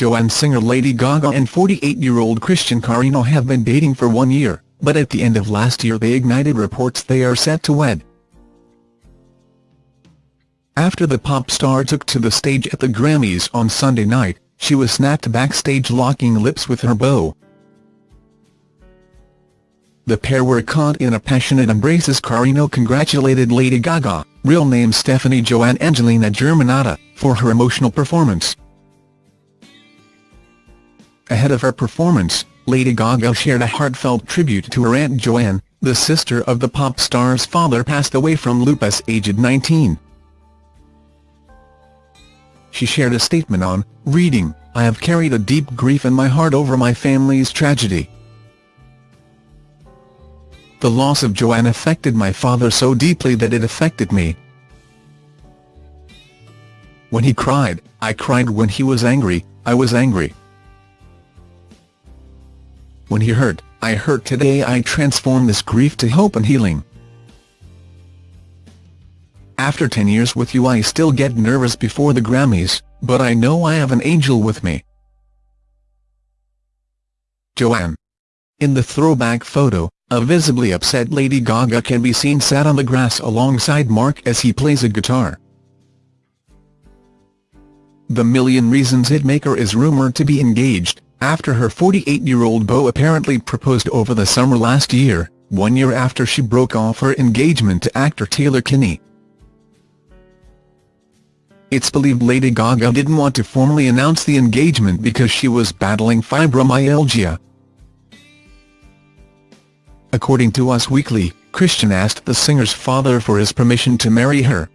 Joanne singer Lady Gaga and 48-year-old Christian Carino have been dating for one year, but at the end of last year they ignited reports they are set to wed. After the pop star took to the stage at the Grammys on Sunday night, she was snapped backstage locking lips with her beau. The pair were caught in a passionate embrace as Carino congratulated Lady Gaga, real name Stephanie Joanne Angelina Germanotta, for her emotional performance. Ahead of her performance, Lady Gaga shared a heartfelt tribute to her Aunt Joanne, the sister of the pop star's father passed away from lupus aged 19. She shared a statement on, reading, I have carried a deep grief in my heart over my family's tragedy. The loss of Joanne affected my father so deeply that it affected me. When he cried, I cried when he was angry, I was angry. When he hurt, I hurt today I transform this grief to hope and healing. After 10 years with you I still get nervous before the Grammys, but I know I have an angel with me. Joanne. In the throwback photo, a visibly upset Lady Gaga can be seen sat on the grass alongside Mark as he plays a guitar. The Million Reasons hitmaker is rumoured to be engaged, after her 48-year-old beau apparently proposed over the summer last year, one year after she broke off her engagement to actor Taylor Kinney. It's believed Lady Gaga didn't want to formally announce the engagement because she was battling fibromyalgia. According to Us Weekly, Christian asked the singer's father for his permission to marry her.